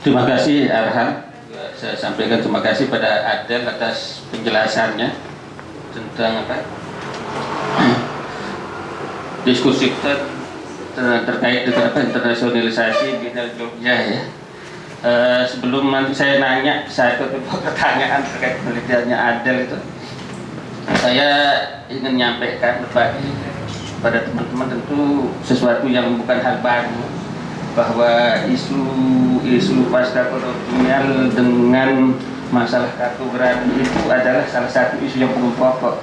Terima kasih Arhan. Saya sampaikan terima kasih pada Adel atas penjelasannya tentang apa diskusi kita terkait dengan apa internasionalisasi Binal Jogja ya. Uh, sebelum nanti saya nanya satu pertanyaan terkait penelitiannya Adel itu, saya ingin menyampaikan berbagi pada teman-teman tentu sesuatu yang bukan hal baru bahwa isu isu pasca kolonial dengan masalah kartografi itu adalah salah satu isu yang belum pokok.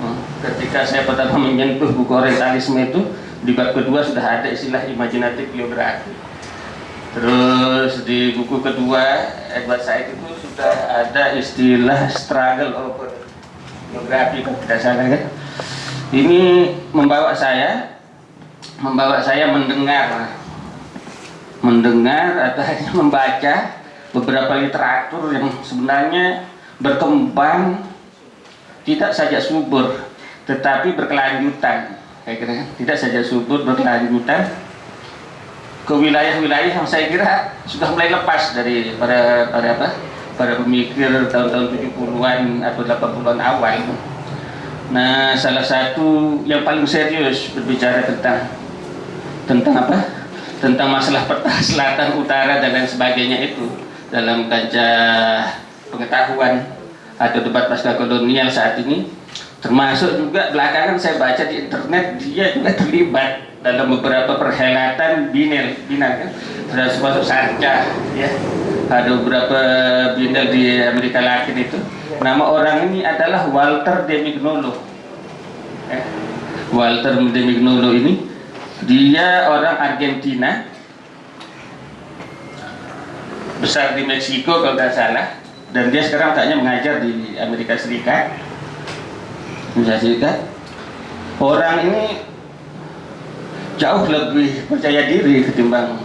Hmm. Ketika saya pertama menyentuh buku orientalisme itu di bab kedua sudah ada istilah imajinatif geografi. Terus di buku kedua Edward Said itu sudah ada istilah struggle over kalau tidak salah kan. Ini membawa saya membawa saya mendengar mendengar atau hanya membaca beberapa literatur yang sebenarnya berkembang tidak saja subur tetapi berkelanjutan saya kira tidak saja subur berkelanjutan ke wilayah-wilayah yang saya kira sudah mulai lepas dari para para apa para pemikir tahun-tahun 70-an atau 80-an awal. Nah salah satu yang paling serius berbicara tentang tentang apa tentang masalah peta selatan utara dan lain sebagainya itu. Dalam kancah pengetahuan atau debat pasca kolonial saat ini. Termasuk juga belakangan saya baca di internet dia juga terlibat dalam beberapa perhelatan binel binal kan? Terus masuk sarca ya. Ada beberapa binel di Amerika Latin itu. Nama orang ini adalah Walter de Mignolo eh, Walter de Mignolo ini dia orang Argentina. Besar di Meksiko kalau tidak salah. Dan dia sekarang tanya mengajar di Amerika Serikat. Amerika Serikat. Orang ini jauh lebih percaya diri ketimbang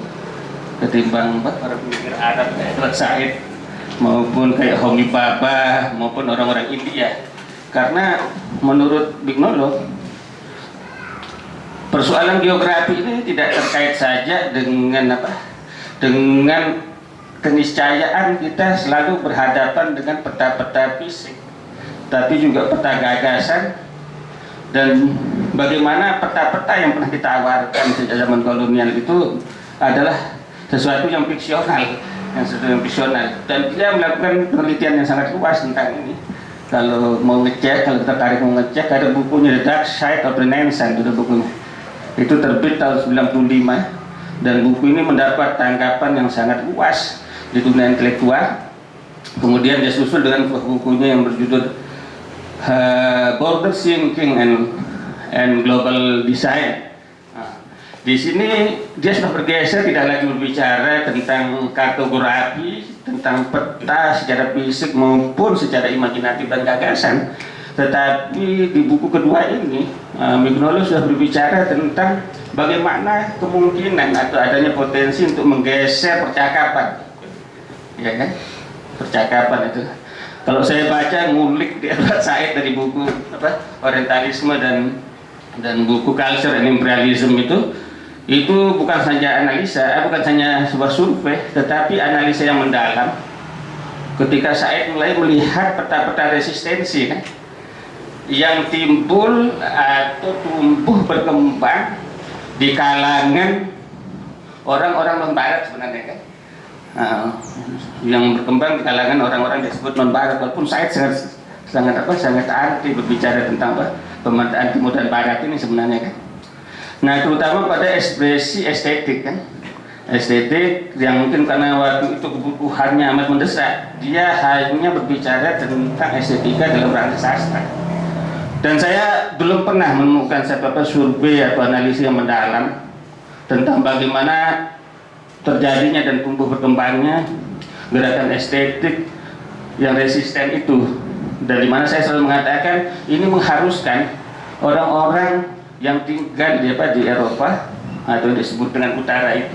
ketimbang para pemikir Arab kayak Edward Said maupun kayak Homi Baba maupun orang-orang India. Karena menurut Bignolo persoalan geografi ini tidak terkait saja dengan apa? Dengan keniscayaan kita selalu berhadapan dengan peta-peta fisik tapi juga peta gagasan dan bagaimana peta-peta yang pernah ditawarkan sejak zaman kolonial itu adalah sesuatu yang fiksional yang sesuatu yang fiksional. Dan dia melakukan penelitian yang sangat luas tentang ini. Kalau mau ngecek, kalau kita tarik mau ngecek ada bukunya The Dark Side of Renaissance itu bukunya itu terbit tahun 95 dan buku ini mendapat tanggapan yang sangat luas di dunia intelektual. Kemudian dia susul dengan bukunya yang berjudul uh, Border Thinking and and Global Design. Nah, di sini dia sudah bergeser tidak lagi berbicara tentang kartografi tentang peta secara fisik maupun secara imajinatif dan gagasan tetapi di buku kedua ini uh, Mignolo sudah berbicara tentang bagaimana kemungkinan atau adanya potensi untuk menggeser percakapan. Ya kan? Percakapan itu. Kalau saya baca ngulik di Edward Said dari buku apa orientalisme dan dan buku culture and imperialism itu itu bukan saja analisa eh, bukan hanya sebuah survei tetapi analisa yang mendalam. Ketika Said mulai melihat peta-peta resistensi kan yang timbul atau tumbuh berkembang di kalangan orang-orang non barat sebenarnya kan? Uh, yang berkembang di kalangan orang-orang disebut non barat walaupun saya sangat sangat apa sangat anti berbicara tentang apa pemataan timur dan barat ini sebenarnya kan? Nah terutama pada ekspresi estetik kan? Estetik yang mungkin karena waktu itu kebutuhannya amat mendesak dia hanya berbicara tentang estetika dalam rangka sastra dan saya belum pernah menemukan satu apa survei atau analisis yang mendalam tentang bagaimana terjadinya dan tumbuh berkembangnya gerakan estetik yang resisten itu. Dari mana saya selalu mengatakan ini mengharuskan orang-orang yang tinggal di apa di Eropa atau disebut dengan utara itu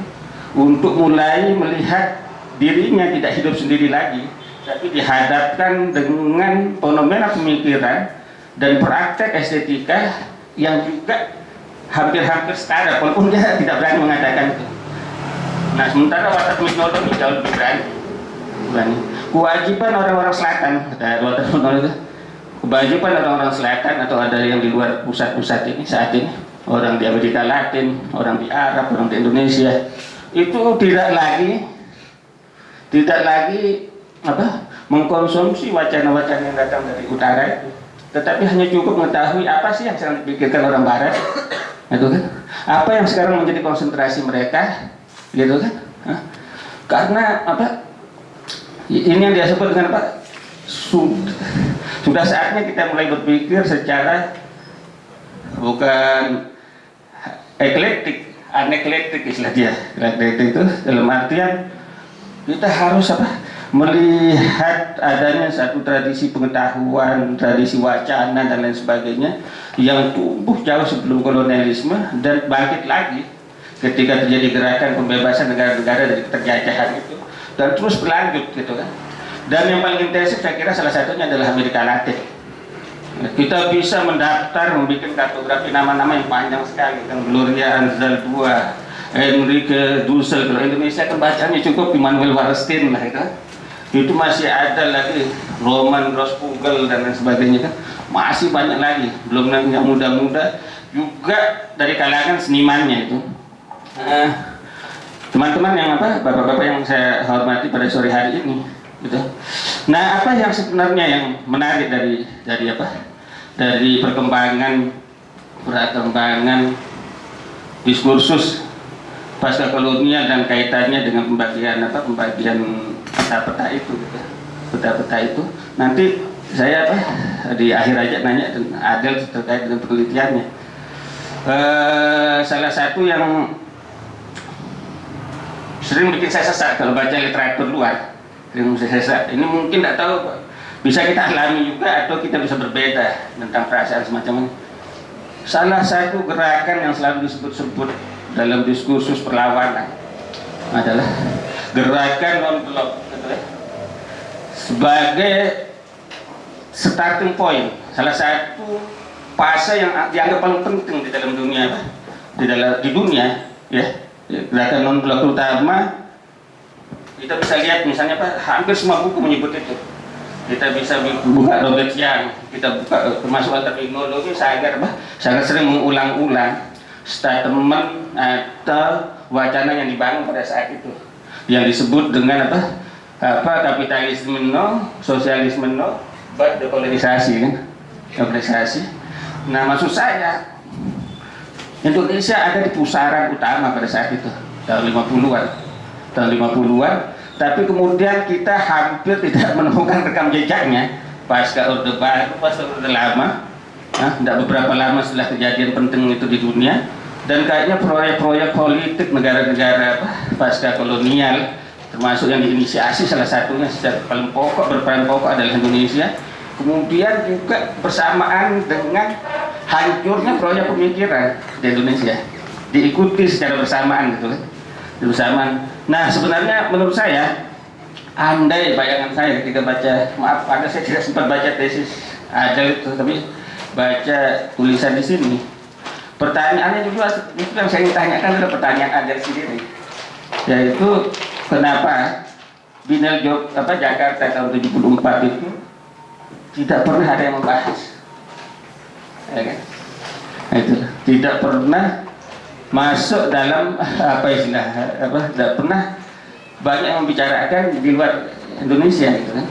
untuk mulai melihat dirinya tidak hidup sendiri lagi tapi dihadapkan dengan fenomena pemikiran dan praktek estetika yang juga hampir-hampir setara walaupun dia tidak berani mengatakan itu Nah sementara watak teknologi jauh lebih berani. berani. Kewajiban orang-orang selatan, watak kewajiban orang-orang selatan atau ada yang di luar pusat-pusat ini saat ini orang di Amerika Latin, orang di Arab, orang di Indonesia itu tidak lagi tidak lagi apa mengkonsumsi wacana-wacana yang datang dari utara itu tetapi hanya cukup mengetahui apa sih yang sedang dipikirkan orang barat itu kan? Apa yang sekarang menjadi konsentrasi mereka gitu kan? Karena apa? Ini yang dia sebut dengan apa? Sudah saatnya kita mulai berpikir secara bukan eklektik aneklektik istilah dia. Eklektik itu dalam artian kita harus apa melihat adanya satu tradisi pengetahuan, tradisi wacana dan lain sebagainya yang tumbuh jauh sebelum kolonialisme dan bangkit lagi ketika terjadi gerakan pembebasan negara-negara dari penjajahan itu dan terus berlanjut gitu kan. Dan yang paling intensif saya kira salah satunya adalah Amerika Latin. Kita bisa mendaftar membuat kartografi nama-nama yang panjang sekali kan? Gloria Anzal II Enrique Dussel. Kalau Indonesia kan cukup Immanuel Wallerstein lah itu itu masih ada lagi Roman Rospugel dan lain sebagainya kan. Masih banyak lagi belum yang muda-muda. Juga dari kalangan senimannya itu. Teman-teman yang apa bapak-bapak yang saya hormati pada sore hari ini gitu. Nah apa yang sebenarnya yang menarik dari dari apa? Dari perkembangan perkembangan diskursus pasca kolonial dan kaitannya dengan pembagian apa pembagian peta-peta itu? Peta-peta itu? Nanti saya apa di akhir aja nanya Adel terkait dengan penelitiannya. Uh, salah satu yang sering bikin saya sesat kalau baca literatur luar. Sering saya sesat ini mungkin tidak tahu bisa kita alami juga atau kita bisa berbeda tentang perasaan semacam ini. Salah satu gerakan yang selalu disebut-sebut dalam diskursus perlawanan adalah gerakan non-blok gitu ya. sebagai starting point salah satu fase yang dianggap paling penting di dalam dunia di dalam di dunia ya gerakan non blok terutama kita bisa lihat misalnya Pak hampir semua buku menyebut itu kita bisa buka Robert Young kita buka termasuk terminologi sangat sangat sering mengulang-ulang statement atau wacana yang dibangun pada saat itu yang disebut dengan apa? Apa kapitalisme no sosialisme no but dekolonisasi kan? Dekolonisasi nah maksud saya Indonesia ada di pusaran utama pada saat itu tahun 50-an tahun 50-an tapi kemudian kita hampir tidak menemukan rekam jejaknya pasca Orde Baru pasca Orde Lama. Nah, tidak beberapa lama setelah kejadian penting itu di dunia dan kayaknya proyek-proyek politik negara-negara pasca kolonial termasuk yang diinisiasi salah satunya secara paling pokok berperan pokok adalah Indonesia kemudian juga bersamaan dengan hancurnya proyek pemikiran di Indonesia. Diikuti secara bersamaan gitu kan. Bersamaan. Nah sebenarnya menurut saya andai bayangan saya ketika baca maaf ada saya tidak sempat baca tesis ada itu tapi baca tulisan di sini pertanyaannya juga itu yang saya tanyakan adalah pertanyaan Anda sendiri. Yaitu kenapa Binel Jog, apa Jakarta tahun 74 itu tidak pernah ada yang membahas? Ya kan? Nah, itu. Tidak pernah masuk dalam apa istilah apa tidak pernah banyak membicarakan di luar Indonesia gitu kan?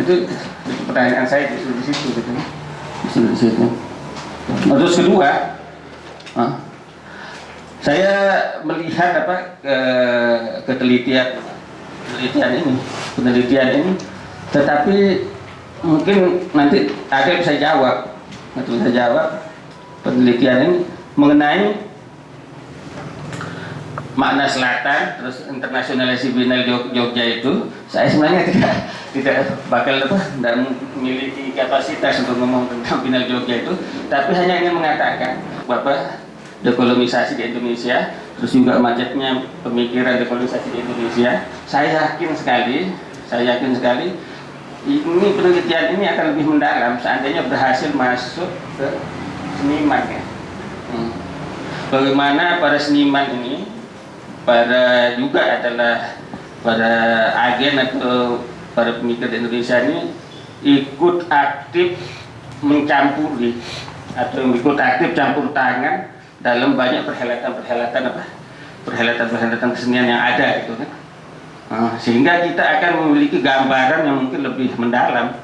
Itu, itu pertanyaan saya di situ gitu kan? Di situ. Terus kedua saya melihat apa ke, ketelitian penelitian ini penelitian ini tetapi mungkin nanti ada bisa jawab nanti bisa jawab penelitian ini mengenai makna selatan terus internasionalisasi binal Jogja itu. Saya sebenarnya tidak tidak bakal apa tidak memiliki kapasitas untuk ngomong tentang binal Jogja itu tapi hanya ingin mengatakan bahwa dekolonisasi di Indonesia terus juga macetnya pemikiran dekolonisasi di Indonesia saya yakin sekali saya yakin sekali ini penelitian ini akan lebih mendalam seandainya berhasil masuk ke seniman ya hmm. bagaimana para seniman ini para juga adalah para agen atau para pemikir di Indonesia ini ikut aktif mencampuri atau ikut aktif campur tangan dalam banyak perhelatan-perhelatan apa? Perhelatan-perhelatan kesenian yang ada gitu kan. Nah, sehingga kita akan memiliki gambaran yang mungkin lebih mendalam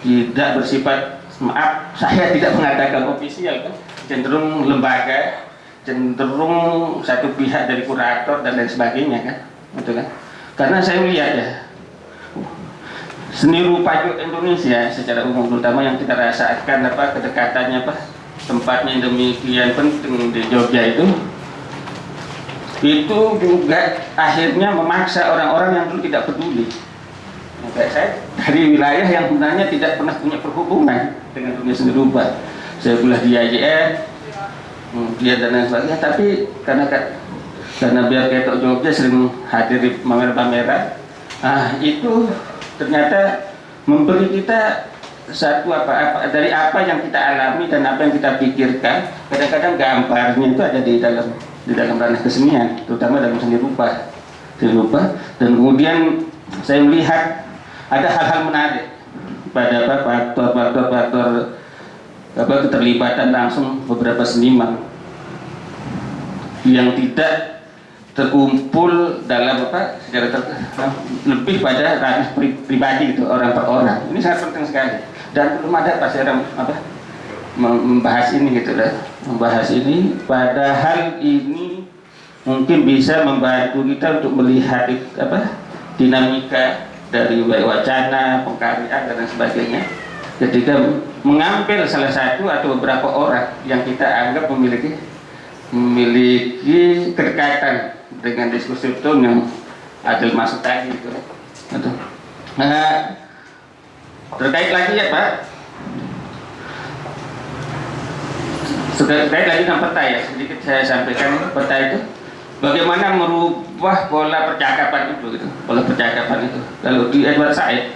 tidak bersifat maaf saya tidak mengatakan ofisial kan. Cenderung lembaga cenderung satu pihak dari kurator dan lain sebagainya kan betul kan. Karena saya melihat ya seni rupa Indonesia secara umum terutama yang kita rasakan apa kedekatannya apa tempatnya demikian penting di Jogja itu itu juga akhirnya memaksa orang-orang yang dulu tidak peduli. Saya dari wilayah yang sebenarnya tidak pernah punya perhubungan dengan dunia seni rupa. Saya kuliah di IJN dia dan lain sebagainya. Tapi karena karena biar ketok Jogja sering hadir di pameran-pameran ah itu ternyata memberi kita satu apa, apa dari apa yang kita alami dan apa yang kita pikirkan kadang-kadang gambarnya itu ada di dalam di dalam ranah kesenian terutama dalam seni rupa. Seni rupa. Dan kemudian saya melihat ada hal-hal menarik pada apa faktor-faktor apa keterlibatan langsung beberapa seniman yang tidak terkumpul dalam apa secara ter, lebih pada ranah pri, pribadi itu orang per orang. Ini sangat penting sekali dan belum ada pasti orang apa membahas ini gitu lah. Membahas ini padahal ini mungkin bisa membantu kita untuk melihat apa dinamika dari wacana pengkaryaan dan sebagainya. Ketika mengambil salah satu atau beberapa orang yang kita anggap memiliki memiliki kedekatan dengan diskusi itu yang adil masuk tadi itu. Nah, terkait lagi ya Pak, terkait lagi dengan peta ya, sedikit saya sampaikan peta itu. Bagaimana merubah pola percakapan itu gitu, pola percakapan itu. Kalau di Edward Said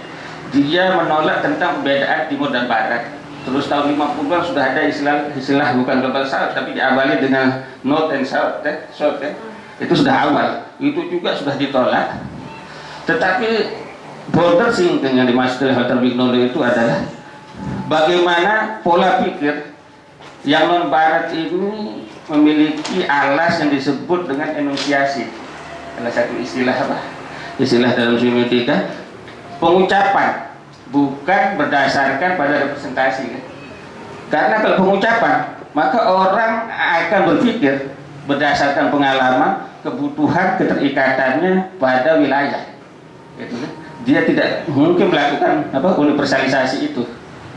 dia menolak tentang perbedaan timur dan barat. Terus tahun 50-an sudah ada istilah istilah bukan global south tapi diawali dengan north and south eh, south eh. itu sudah awal. Itu juga sudah ditolak. Tetapi border sinking yang dimaksud oleh Walter Wignolo itu adalah bagaimana pola pikir yang non barat ini memiliki alas yang disebut dengan enunciasi salah satu istilah apa istilah dalam semiotika pengucapan bukan berdasarkan pada representasi kan? karena kalau pengucapan maka orang akan berpikir berdasarkan pengalaman kebutuhan keterikatannya pada wilayah gitu kan? Dia tidak mungkin melakukan apa universalisasi itu.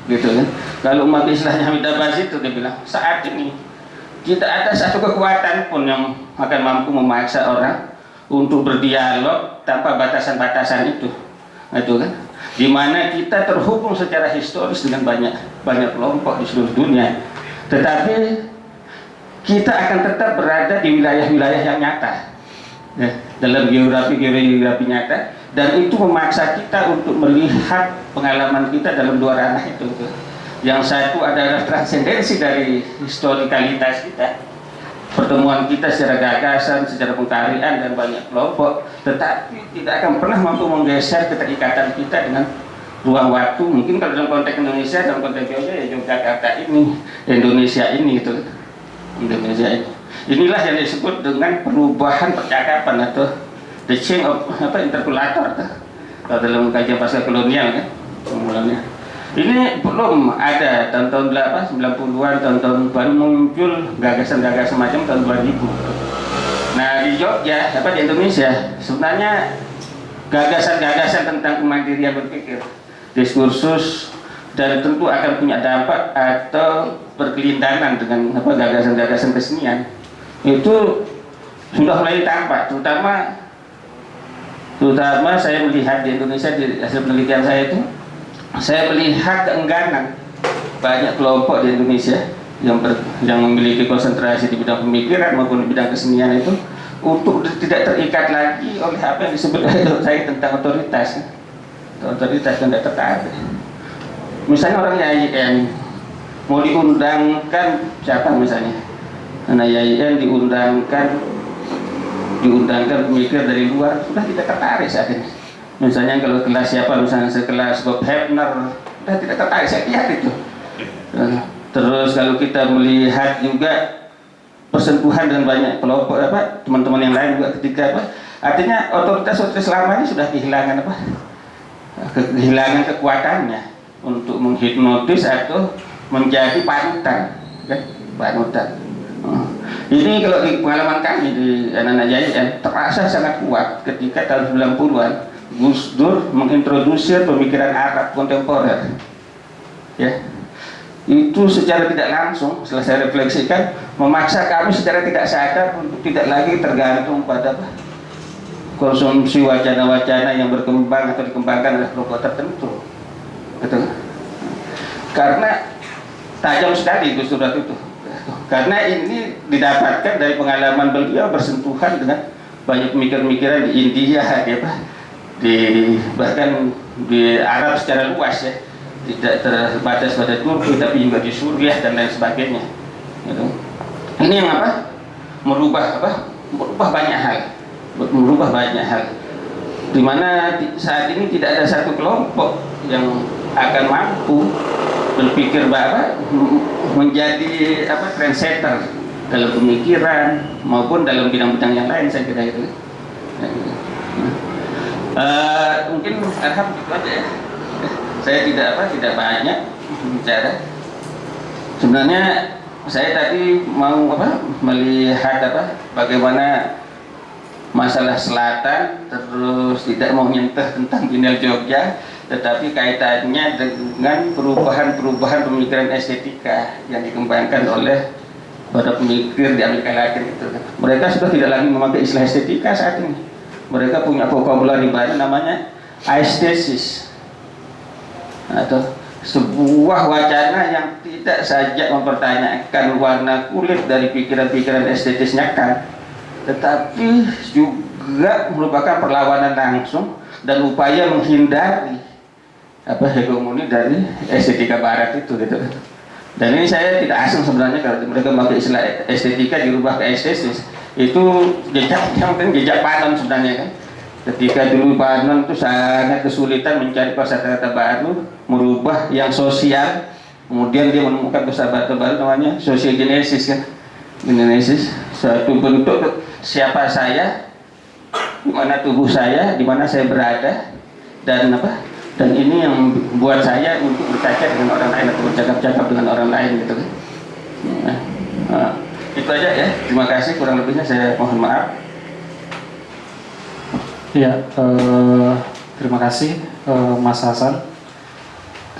Gitu kan. Kalau umat istilahnya Hamid Abbas itu dia bilang saat ini tidak ada satu kekuatan pun yang akan mampu memaksa orang untuk berdialog tanpa batasan-batasan itu. Itu kan. Di mana kita terhubung secara historis dengan banyak banyak kelompok di seluruh dunia. Tetapi kita akan tetap berada di wilayah-wilayah yang nyata ya, dalam geografi-geografi nyata. Dan itu memaksa kita untuk melihat pengalaman kita dalam dua ranah itu yang satu adalah transendensi dari historikalitas kita pertemuan kita secara gagasan, secara pengkaryaan dan banyak kelompok tetapi tidak akan pernah mampu menggeser keterikatan kita dengan ruang waktu. Mungkin kalau dalam konteks Indonesia dalam konteks Jogja ya Yogyakarta ini Indonesia ini itu Indonesia ini inilah yang disebut dengan perubahan percakapan atau the change of apa interpolator kalau dalam kajian pasca kolonial kan ini belum ada tahun-tahun 90-an tahun-tahun baru muncul gagasan-gagasan macam tahun 2000 nah di Jogja apa di Indonesia sebenarnya gagasan-gagasan tentang kemandirian berpikir diskursus dan tentu akan punya dampak atau berkelindahan dengan apa gagasan-gagasan kesenian itu sudah mulai tampak terutama terutama saya melihat di Indonesia di hasil penelitian saya itu saya melihat keengganan banyak kelompok di Indonesia yang ber, yang memiliki konsentrasi di bidang pemikiran maupun di bidang kesenian itu untuk tidak terikat lagi oleh apa yang disebut saya tentang otoritas. Otoritas dan tidak tertarik. Misalnya orang YIN mau diundangkan siapa misalnya karena YIN diundangkan diundangkan pemikir dari luar sudah tidak tertarik ini misalnya kalau kelas siapa misalnya sekelas Bob Hebner sudah tidak tertarik saya lihat itu terus kalau kita melihat juga persentuhan dengan banyak kelompok apa teman-teman yang lain juga ketika apa artinya otoritas otoritas selama ini sudah kehilangan apa kehilangan kekuatannya untuk menghipnotis atau menjadi panutan kan panutan. Ini kalau di pengalaman kami di anak-anak JIN terasa sangat kuat ketika tahun 90-an Gus Dur mengintroduksi pemikiran Arab kontemporer. Ya. Itu secara tidak langsung setelah saya refleksikan memaksa kami secara tidak sadar untuk tidak lagi tergantung pada konsumsi wacana-wacana yang berkembang atau dikembangkan oleh kelompok tertentu. Betul. Karena tajam sekali itu surat itu karena ini didapatkan dari pengalaman beliau bersentuhan dengan banyak pemikir-pemikiran di India di apa di bahkan di Arab secara luas ya. Tidak terbatas pada Turki tapi juga di Suriah dan lain sebagainya gitu. ini yang apa? Merubah apa? Merubah banyak hal. Merubah banyak hal. Di mana saat ini tidak ada satu kelompok yang akan mampu berpikir bahwa menjadi apa trendsetter dalam pemikiran maupun dalam bidang-bidang yang lain saya kira itu. Uh, mungkin aja ya. Saya tidak apa tidak banyak bicara. Sebenarnya saya tadi mau apa melihat apa bagaimana masalah selatan terus tidak mau nyentuh tentang Binel Jogja tetapi kaitannya dengan perubahan-perubahan pemikiran estetika yang dikembangkan oleh para pemikir di Amerika Latin itu. Mereka sudah tidak lagi memakai istilah estetika saat ini. Mereka punya vocabulary baru namanya aesthesis. Atau sebuah wacana yang tidak saja mempertanyakan warna kulit dari pikiran-pikiran estetisnya kan tetapi juga merupakan perlawanan langsung dan upaya menghindari apa hegemoni dari estetika barat itu gitu. Dan ini saya tidak asing sebenarnya kalau mereka memakai istilah estetika dirubah ke estetis itu jejak yang mungkin jejak panon sebenarnya kan. Ketika dulu panon itu sangat kesulitan mencari kosakata baru merubah yang sosial. Kemudian dia menemukan kosakata baru namanya genesis kan. Genesis suatu bentuk siapa saya di mana tubuh saya di mana saya berada dan apa? Dan ini yang buat saya untuk berkaca dengan orang lain atau bercakap-cakap dengan orang lain gitu kan. Nah, itu aja ya. Terima kasih. Kurang lebihnya saya mohon maaf. Ya eh, terima kasih eh, Mas Hasan.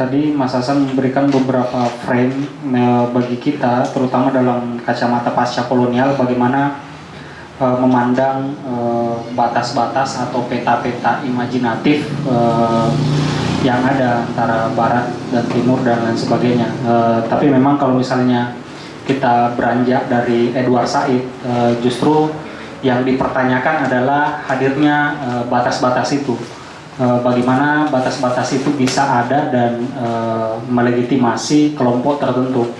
Tadi Mas Hasan memberikan beberapa frame eh, bagi kita terutama dalam kacamata pasca kolonial bagaimana uh, memandang eh, batas-batas uh, atau peta-peta imajinatif uh, yang ada antara barat dan timur dan lain sebagainya. Uh, tapi memang kalau misalnya kita beranjak dari Edward Said, uh, justru yang dipertanyakan adalah hadirnya batas-batas uh, itu. Uh, bagaimana batas-batas itu bisa ada dan uh, melegitimasi kelompok tertentu.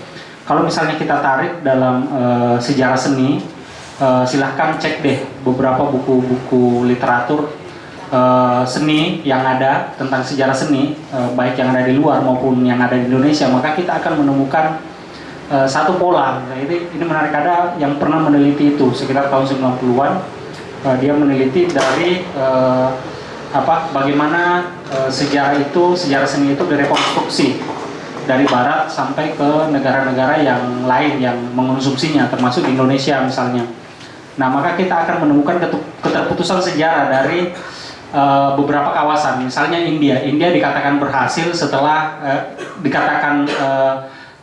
Kalau misalnya kita tarik dalam uh, sejarah seni, uh, silahkan cek deh beberapa buku-buku literatur uh, seni yang ada tentang sejarah seni uh, baik yang ada di luar maupun yang ada di Indonesia. Maka kita akan menemukan uh, satu pola. Nah, ini ini menarik. Ada yang pernah meneliti itu sekitar tahun 90-an uh, dia meneliti dari uh, apa bagaimana uh, sejarah itu sejarah seni itu direkonstruksi dari barat sampai ke negara-negara yang lain yang mengonsumsinya termasuk Indonesia misalnya Nah, maka kita akan menemukan keterputusan sejarah dari uh, beberapa kawasan. Misalnya India. India dikatakan berhasil setelah uh, dikatakan uh,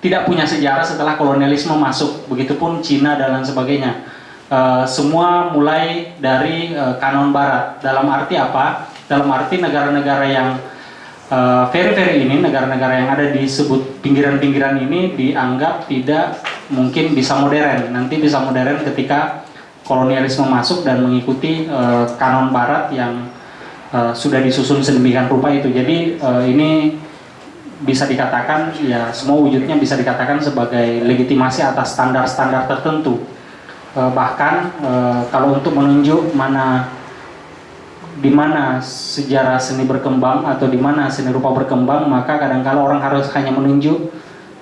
tidak punya sejarah setelah kolonialisme masuk. Begitupun Cina dan lain sebagainya. Uh, semua mulai dari uh, kanon barat. Dalam arti apa? Dalam arti negara-negara yang uh, very very ini, negara-negara yang ada disebut pinggiran-pinggiran ini dianggap tidak mungkin bisa modern. Nanti bisa modern ketika kolonialisme masuk dan mengikuti uh, kanon barat yang uh, sudah disusun sedemikian rupa itu. Jadi uh, ini bisa dikatakan ya semua wujudnya bisa dikatakan sebagai legitimasi atas standar-standar tertentu. Eh, bahkan eh, kalau untuk menunjuk mana di mana sejarah seni berkembang atau di mana seni rupa berkembang maka kadang-kala orang harus hanya menunjuk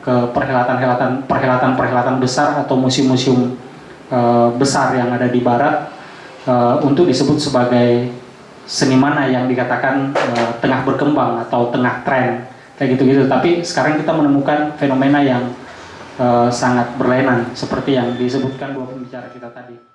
ke perhelatan-helatan perhelatan-perhelatan besar atau museum-museum eh, besar yang ada di barat eh, untuk disebut sebagai seni mana yang dikatakan eh, tengah berkembang atau tengah tren kayak gitu-gitu. Tapi sekarang kita menemukan fenomena yang sangat berlainan seperti yang disebutkan dua pembicara kita tadi